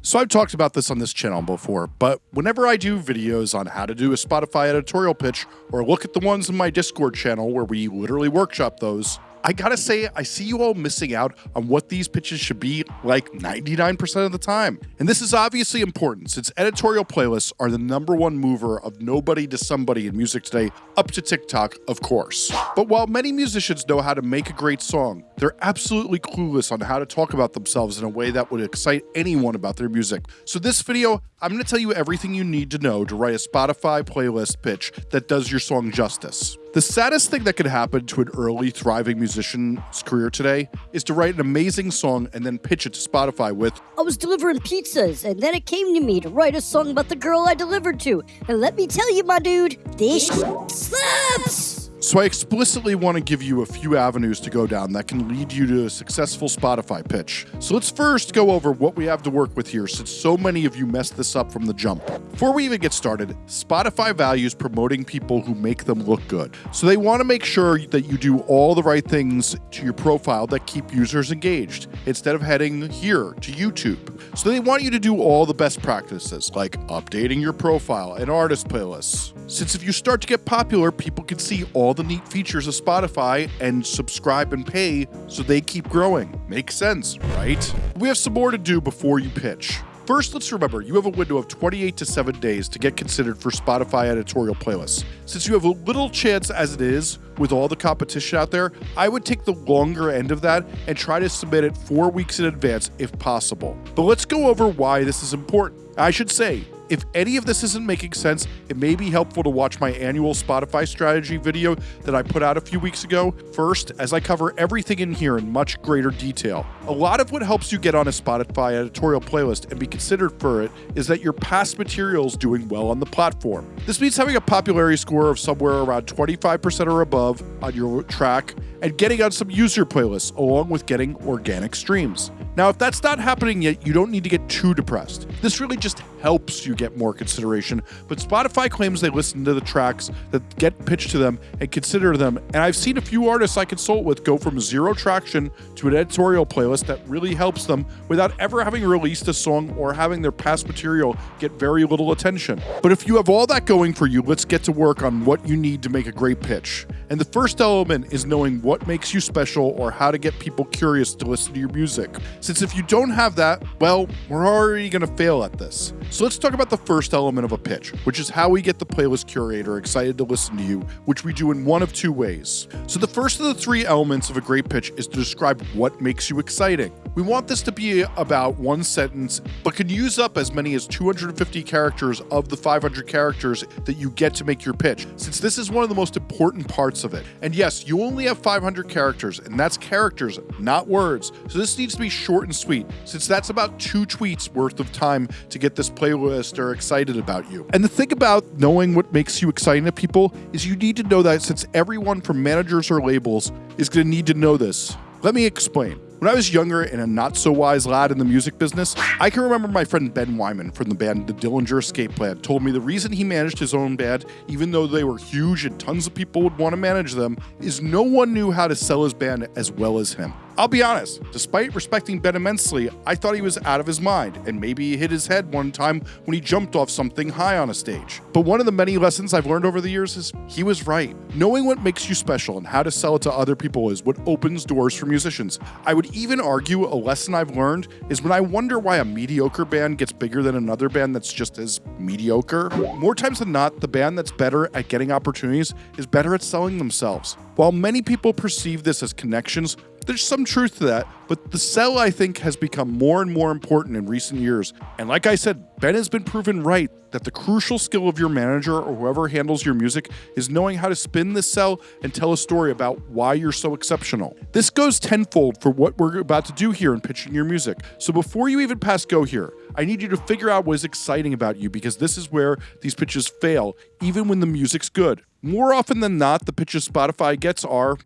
So I've talked about this on this channel before, but whenever I do videos on how to do a Spotify editorial pitch or look at the ones in my Discord channel where we literally workshop those, I gotta say, I see you all missing out on what these pitches should be like 99% of the time. And this is obviously important since editorial playlists are the number one mover of nobody to somebody in music today, up to TikTok, of course. But while many musicians know how to make a great song, they're absolutely clueless on how to talk about themselves in a way that would excite anyone about their music. So this video, I'm gonna tell you everything you need to know to write a Spotify playlist pitch that does your song justice. The saddest thing that could happen to an early, thriving musician's career today is to write an amazing song and then pitch it to Spotify with, I was delivering pizzas, and then it came to me to write a song about the girl I delivered to. And let me tell you, my dude, this slaps! So I explicitly want to give you a few avenues to go down that can lead you to a successful Spotify pitch. So let's first go over what we have to work with here since so many of you messed this up from the jump. Before we even get started, Spotify values promoting people who make them look good. So they want to make sure that you do all the right things to your profile that keep users engaged instead of heading here to YouTube. So they want you to do all the best practices like updating your profile and artist playlists. Since if you start to get popular, people can see all the neat features of Spotify and subscribe and pay so they keep growing. Makes sense, right? We have some more to do before you pitch. First, let's remember you have a window of 28 to 7 days to get considered for Spotify editorial playlists. Since you have a little chance as it is with all the competition out there, I would take the longer end of that and try to submit it four weeks in advance if possible. But let's go over why this is important. I should say, if any of this isn't making sense, it may be helpful to watch my annual Spotify strategy video that I put out a few weeks ago first, as I cover everything in here in much greater detail. A lot of what helps you get on a Spotify editorial playlist and be considered for it is that your past material is doing well on the platform. This means having a popularity score of somewhere around 25% or above on your track and getting on some user playlists, along with getting organic streams. Now, if that's not happening yet, you don't need to get too depressed. This really just helps you get more consideration, but Spotify claims they listen to the tracks that get pitched to them and consider them. And I've seen a few artists I consult with go from zero traction to an editorial playlist that really helps them without ever having released a song or having their past material get very little attention. But if you have all that going for you, let's get to work on what you need to make a great pitch. And the first element is knowing what makes you special or how to get people curious to listen to your music. Since if you don't have that, well, we're already going to fail at this. So let's talk about the first element of a pitch, which is how we get the playlist curator excited to listen to you, which we do in one of two ways. So the first of the three elements of a great pitch is to describe what makes you exciting. We want this to be about one sentence, but can use up as many as 250 characters of the 500 characters that you get to make your pitch, since this is one of the most important parts of it. And yes, you only have 500 characters, and that's characters, not words. So this needs to be short and sweet, since that's about two tweets worth of time to get this playlist or excited about you. And the thing about knowing what makes you exciting to people is you need to know that since everyone from managers or labels is going to need to know this. Let me explain. When I was younger and a not so wise lad in the music business, I can remember my friend Ben Weinman from the band The Dillinger Escape Plan told me the reason he managed his own band, even though they were huge and tons of people would want to manage them, is no one knew how to sell his band as well as him. I'll be honest, despite respecting Ben immensely, I thought he was out of his mind, and maybe he hit his head one time when he jumped off something high on a stage. But one of the many lessons I've learned over the years is he was right. Knowing what makes you special and how to sell it to other people is what opens doors for musicians. I would even argue a lesson I've learned is when I wonder why a mediocre band gets bigger than another band that's just as mediocre. More times than not, the band that's better at getting opportunities is better at selling themselves. While many people perceive this as connections, there's some truth to that, but the sell, I think, has become more and more important in recent years. And like I said, Ben has been proven right that the crucial skill of your manager or whoever handles your music is knowing how to spin the sell and tell a story about why you're so exceptional. This goes tenfold for what we're about to do here in pitching your music. So before you even pass go here, I need you to figure out what is exciting about you because this is where these pitches fail, even when the music's good. More often than not, the pitches Spotify gets are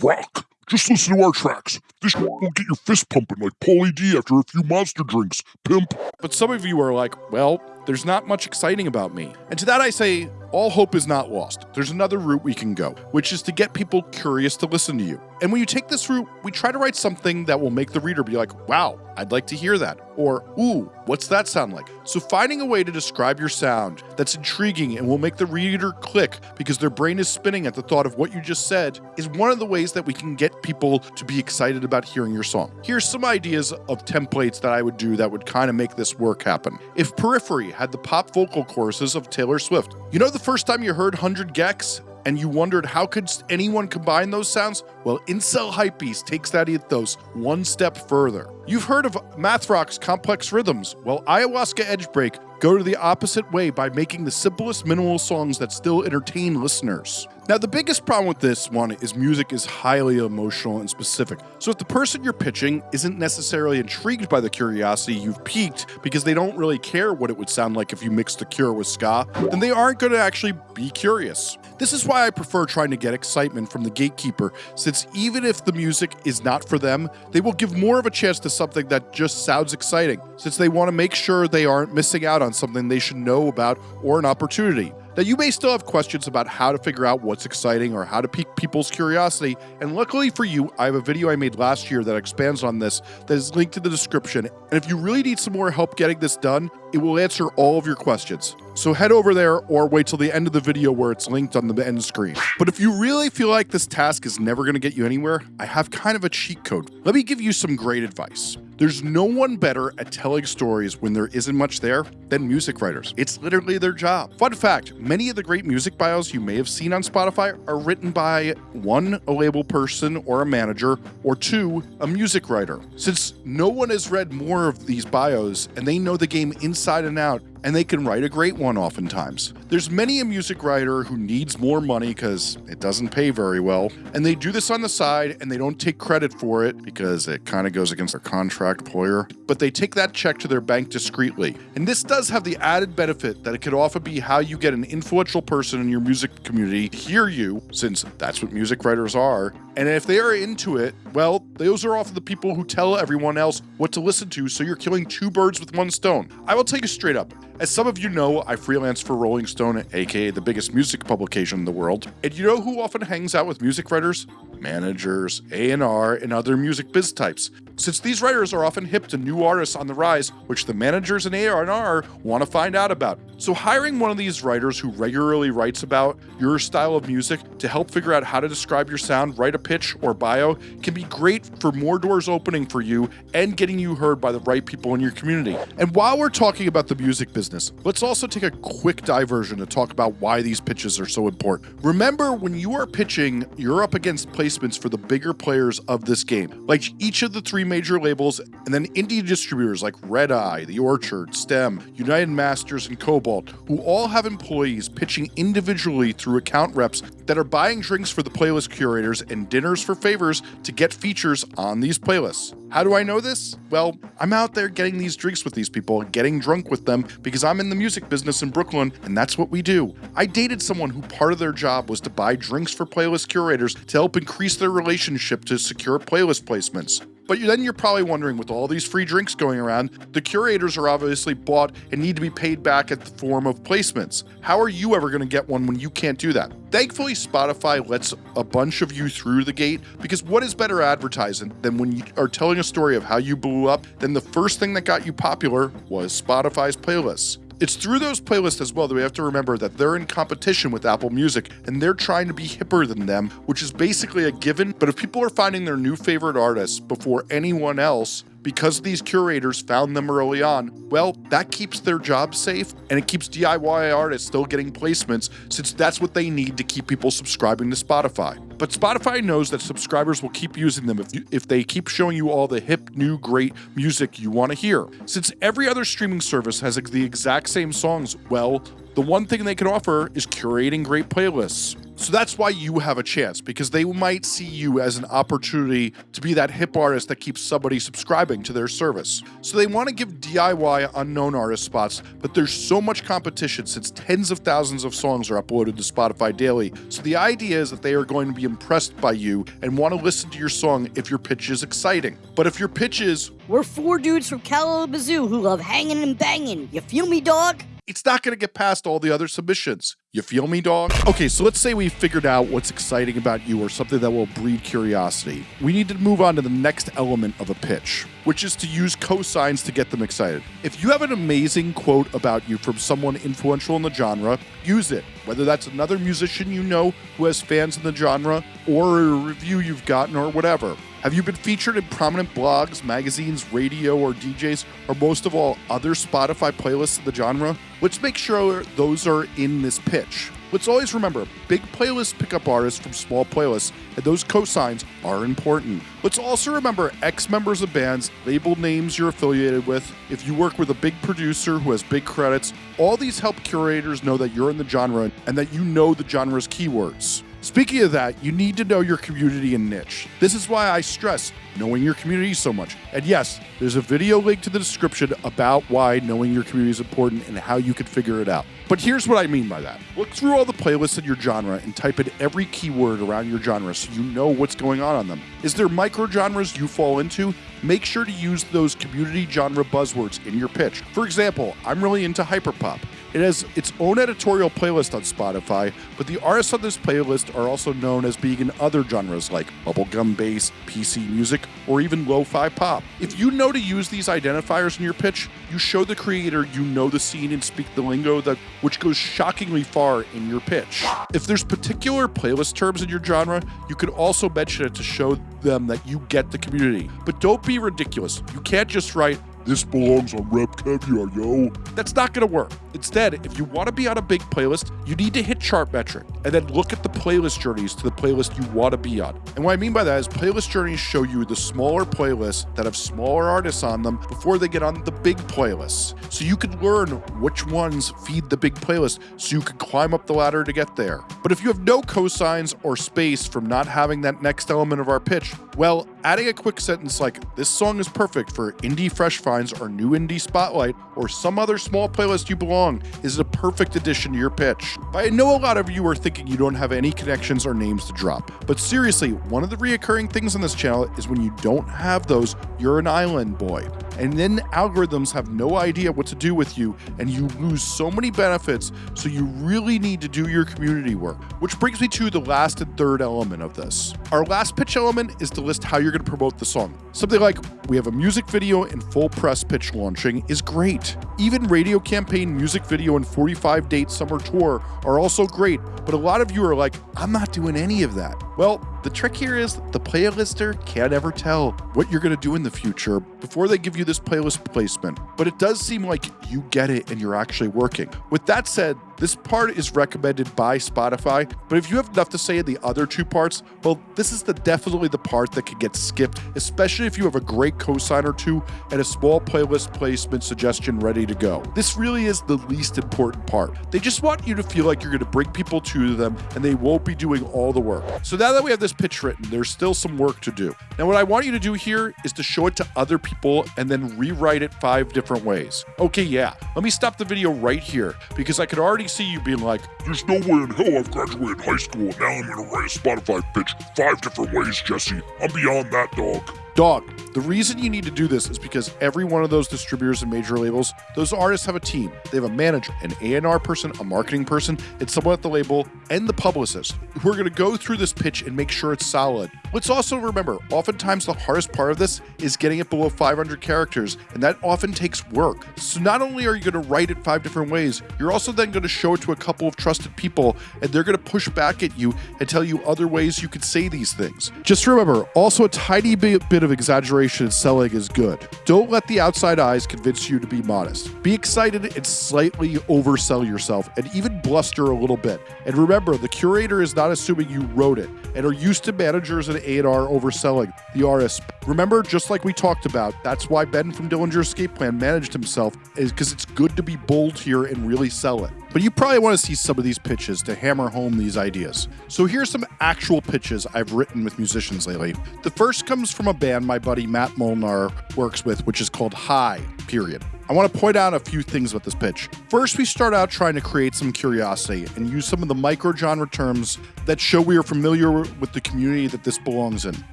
rock. Just listen to our tracks. This won't get your fist pumping like Pauly D after a few monster drinks, pimp. But some of you are like, well, there's not much exciting about me. And to that I say, all hope is not lost. There's another route we can go, which is to get people curious to listen to you. And when you take this route, we try to write something that will make the reader be like, wow, I'd like to hear that. Or, ooh, what's that sound like? So finding a way to describe your sound that's intriguing and will make the reader click because their brain is spinning at the thought of what you just said is one of the ways that we can get people to be excited about hearing your song. Here's some ideas of templates that I would do that would kind of make this work happen. If Periphery had the pop vocal choruses of Taylor Swift, you know the first time you heard 100 gecs? and you wondered how could anyone combine those sounds? Well, Incel Hypebeast takes that ethos one step further. You've heard of Math Rock's complex rhythms. Well, Ayahuasca Edgebreak go to the opposite way by making the simplest minimal songs that still entertain listeners. Now, the biggest problem with this one is music is highly emotional and specific. So, if the person you're pitching isn't necessarily intrigued by the curiosity you've piqued because they don't really care what it would sound like if you mixed The Cure with ska, then they aren't going to actually be curious. This is why I prefer trying to get excitement from the gatekeeper, since even if the music is not for them, they will give more of a chance to something that just sounds exciting, since they want to make sure they aren't missing out on something they should know about or an opportunity. Now, you may still have questions about how to figure out what's exciting or how to pique people's curiosity, and luckily for you, I have a video I made last year that expands on this that is linked in the description. And if you really need some more help getting this done, it will answer all of your questions. So head over there or wait till the end of the video where it's linked on the end screen. But if you really feel like this task is never going to get you anywhere, I have kind of a cheat code. Let me give you some great advice. There's no one better at telling stories when there isn't much there than music writers. It's literally their job. Fun fact many of the great music bios you may have seen on Spotify are written by one, a label person or a manager, or two, a music writer. Since no one has read more of these bios and they know the game inside and out, and they can write a great one oftentimes. There's many a music writer who needs more money because it doesn't pay very well, and they do this on the side and they don't take credit for it because it kind of goes against their contract employer, but they take that check to their bank discreetly. And this does have the added benefit that it could often be how you get an influential person in your music community to hear you, since that's what music writers are, and if they are into it, well, those are often the people who tell everyone else what to listen to, so you're killing two birds with one stone. I will take you straight up. As some of you know, I freelance for Rolling Stone, aka the biggest music publication in the world. And you know who often hangs out with music writers? Managers, A&R, and other music biz types. Since these writers are often hip to new artists on the rise, which the managers and A&R want to find out about. So hiring one of these writers who regularly writes about your style of music to help figure out how to describe your sound, write a pitch or bio can be great for more doors opening for you and getting you heard by the right people in your community. And while we're talking about the music business, let's also take a quick diversion to talk about why these pitches are so important. Remember, when you are pitching, you're up against placements for the bigger players of this game, like each of the three major labels, and then indie distributors like Red Eye, The Orchard, STEM, United Masters, and Kobalt, who all have employees pitching individually through account reps that are buying drinks for the playlist curators and dinners for favors to get features on these playlists. How do I know this? Well, I'm out there getting these drinks with these people, getting drunk with them because I'm in the music business in Brooklyn and that's what we do. I dated someone who part of their job was to buy drinks for playlist curators to help increase their relationship to secure playlist placements. But then you're probably wondering with all these free drinks going around, the curators are obviously bought and need to be paid back at the form of placements. How are you ever going to get one when you can't do that? Thankfully, Spotify lets a bunch of you through the gate because what is better advertising than when you are telling a story of how you blew up, then the first thing that got you popular was Spotify's playlists. It's through those playlists as well that we have to remember that they're in competition with Apple Music and they're trying to be hipper than them, which is basically a given. But if people are finding their new favorite artists before anyone else, because these curators found them early on, well, that keeps their job safe and it keeps DIY artists still getting placements since that's what they need to keep people subscribing to Spotify. But Spotify knows that subscribers will keep using them if, you, if they keep showing you all the hip, new, great music you want to hear. Since every other streaming service has the exact same songs, well, the one thing they can offer is curating great playlists. So that's why you have a chance because they might see you as an opportunity to be that hip artist that keeps somebody subscribing to their service. So they want to give DIY unknown artist spots, but there's so much competition since tens of thousands of songs are uploaded to Spotify daily. So the idea is that they are going to be impressed by you and want to listen to your song if your pitch is exciting. But if your pitch is, We're four dudes from Kalamazoo who love hanging and banging. You feel me, dog? It's not going to get past all the other submissions. You feel me, dog? Okay, so let's say we figured out what's exciting about you or something that will breed curiosity. We need to move on to the next element of a pitch, which is to use cosigns to get them excited. If you have an amazing quote about you from someone influential in the genre, use it. Whether that's another musician you know who has fans in the genre, or a review you've gotten, or whatever. Have you been featured in prominent blogs, magazines, radio, or DJs, or most of all, other Spotify playlists of the genre? Let's make sure those are in this pitch. Let's always remember big playlists pick up artists from small playlists, and those cosigns are important. Let's also remember ex members of bands, label names you're affiliated with, if you work with a big producer who has big credits. All these help curators know that you're in the genre and that you know the genre's keywords. Speaking of that, you need to know your community and niche. This is why I stress knowing your community so much. And yes, there's a video link to the description about why knowing your community is important and how you can figure it out. But here's what I mean by that. Look through all the playlists in your genre and type in every keyword around your genre so you know what's going on on them. Is there micro genres you fall into? Make sure to use those community genre buzzwords in your pitch. For example, I'm really into hyperpop. It has its own editorial playlist on Spotify, but the artists on this playlist are also known as being in other genres like bubblegum bass, PC music, or even lo fi pop. If you know to use these identifiers in your pitch, you show the creator you know the scene and speak the lingo that which goes shockingly far in your pitch. If there's particular playlist terms in your genre, you could also mention it to show them that you get the community. But don't be ridiculous. You can't just write this belongs on RapCaviar, yo. That's not going to work. Instead, if you want to be on a big playlist, you need to hit Chartmetric and then look at the playlist journeys to the playlist you want to be on. And what I mean by that is playlist journeys show you the smaller playlists that have smaller artists on them before they get on the big playlists. So you can learn which ones feed the big playlist so you can climb up the ladder to get there. But if you have no cosigns or space from not having that next element of our pitch, well, adding a quick sentence like, this song is perfect for indie fresh finds or new indie spotlight or some other small playlist you belong is a perfect addition to your pitch. But I know a lot of you are thinking you don't have any connections or names to drop. But seriously, one of the reoccurring things on this channel is when you don't have those, you're an island boy. And then algorithms have no idea what to do with you, and you lose so many benefits, so you really need to do your community work. Which brings me to the last and third element of this. Our last pitch element is to list how you're going to promote the song. Something like, we have a music video in full press pitch launching is great. Even radio campaign, music video, and 45 date summer tour are also great, but a lot of you are like, I'm not doing any of that. Well, the trick here is the playlister can't ever tell what you're going to do in the future before they give you this playlist placement. But it does seem like you get it and you're actually working. With that said, this part is recommended by Spotify, but if you have enough to say in the other two parts, well, this is the definitely the part that can get skipped, especially if you have a great cosign or two and a small playlist placement suggestion ready to go. This really is the least important part. They just want you to feel like you're going to bring people to them and they won't be doing all the work. So now that we have this pitch written, there's still some work to do. Now, what I want you to do here is to show it to other people and then rewrite it five different ways. Okay, yeah, let me stop the video right here because I could already see you being like, There's no way in hell I've graduated high school and now I'm gonna write a Spotify pitch five different ways, Jesse. I'm beyond that, dog. Dog, the reason you need to do this is because every one of those distributors and major labels, those artists have a team. They have a manager, an A&R person, a marketing person, and someone at the label, and the publicist who are going to go through this pitch and make sure it's solid. Let's also remember, oftentimes the hardest part of this is getting it below 500 characters, and that often takes work. So not only are you going to write it five different ways, you're also then going to show it to a couple of trusted people, and they're going to push back at you and tell you other ways you could say these things. Just remember, also a tiny bit of exaggeration in selling is good. Don't let the outside eyes convince you to be modest. Be excited and slightly oversell yourself, and even bluster a little bit. And remember, the curator is not assuming you wrote it, and are used to managers and A&R overselling the artist. Remember, just like we talked about, that's why Ben from Dillinger Escape Plan managed himself, is because it's good to be bold here and really sell it. But you probably want to see some of these pitches to hammer home these ideas. So here's some actual pitches I've written with musicians lately. The first comes from a band my buddy Matt Molnar works with, which is called High, period. I want to point out a few things about this pitch. First, we start out trying to create some curiosity and use some of the micro genre terms that show we are familiar with the community that this belongs in.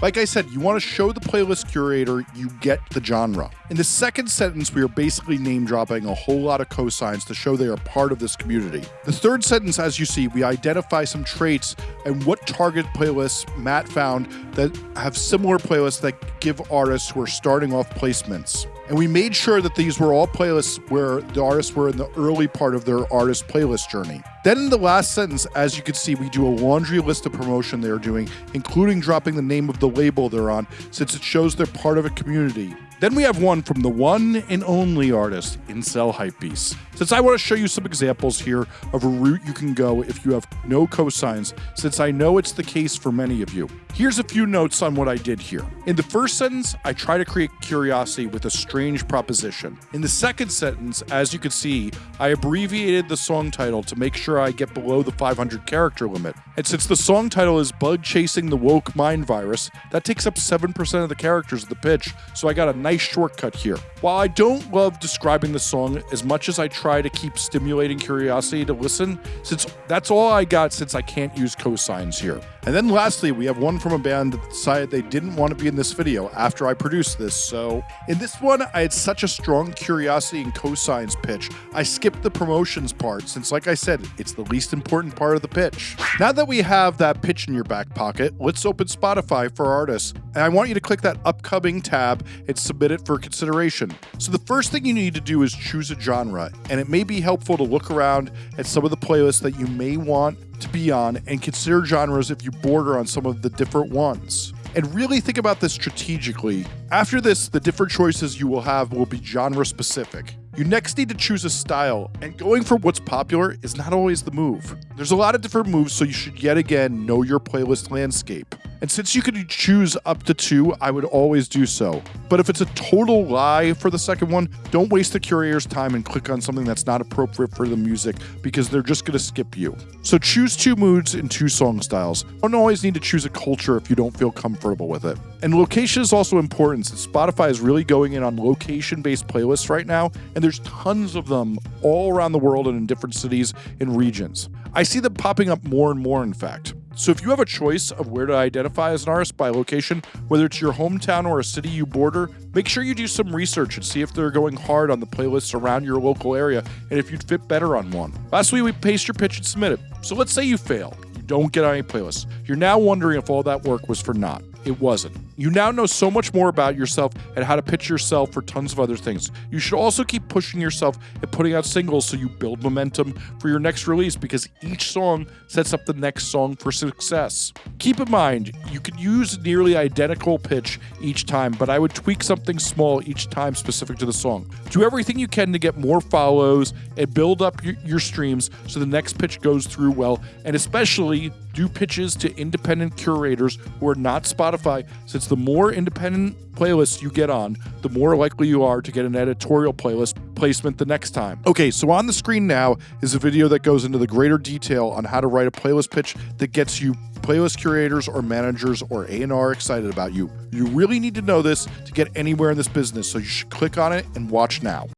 Like I said, you want to show the playlist curator you get the genre. In the second sentence, we are basically name dropping a whole lot of cosigns to show they are part of this community. The third sentence, as you see, we identify some traits and what target playlists Matt found that have similar playlists that give artists who are starting off placements. And we made sure that these were all playlists where the artists were in the early part of their artist playlist journey. Then in the last sentence, as you can see, we do a laundry list of promotion they're doing, including dropping the name of the label they're on, since it shows they're part of a community. Then we have one from the one and only artist, Incel Hypebeast. Since I want to show you some examples here of a route you can go if you have no cosigns, since I know it's the case for many of you. Here's a few notes on what I did here. In the first sentence, I try to create curiosity with a strange proposition. In the second sentence, as you can see, I abbreviated the song title to make sure I get below the 500 character limit. And since the song title is Bug Chasing the Woke Mind Virus, that takes up 7% of the characters of the pitch, so I got a nice shortcut here. While I don't love describing the song as much as I try to keep stimulating curiosity to listen, since that's all I got since I can't use cosigns here. And then lastly, we have one from a band that decided they didn't want to be in this video after I produced this. So in this one, I had such a strong curiosity and cosigns pitch, I skipped the promotions part since, like I said, it's the least important part of the pitch. Now that we have that pitch in your back pocket, let's open Spotify for artists. And I want you to click that upcoming tab and submit it for consideration. So the first thing you need to do is choose a genre, and it may be helpful to look around at some of the playlists that you may want to be on and consider genres if you border on some of the different ones. And really think about this strategically. After this, the different choices you will have will be genre specific. You next need to choose a style, and going for what's popular is not always the move. There's a lot of different moves, so you should yet again know your playlist landscape. And since you can choose up to two, I would always do so. But if it's a total lie for the second one, don't waste the curator's time and click on something that's not appropriate for the music because they're just going to skip you. So choose two moods and two song styles. You don't always need to choose a culture if you don't feel comfortable with it. And location is also important since Spotify is really going in on location based playlists right now, and there's tons of them all around the world and in different cities and regions. I see them popping up more and more, in fact. So if you have a choice of where to identify as an artist by location, whether it's your hometown or a city you border, make sure you do some research and see if they're going hard on the playlists around your local area and if you'd fit better on one. Lastly, we paste your pitch and submit it. So let's say you fail. You don't get on any playlists. You're now wondering if all that work was for naught. It wasn't. You now know so much more about yourself and how to pitch yourself for tons of other things. You should also keep pushing yourself and putting out singles so you build momentum for your next release because each song sets up the next song for success. Keep in mind, you can use nearly identical pitch each time, but I would tweak something small each time specific to the song. Do everything you can to get more follows and build up your, your streams so the next pitch goes through well, and especially do pitches to independent curators who are not Spotify since the more independent playlists you get on, the more likely you are to get an editorial playlist placement the next time. Okay, so on the screen now is a video that goes into the greater detail on how to write a playlist pitch that gets you playlist curators or managers or A&R excited about you. You really need to know this to get anywhere in this business, so you should click on it and watch now.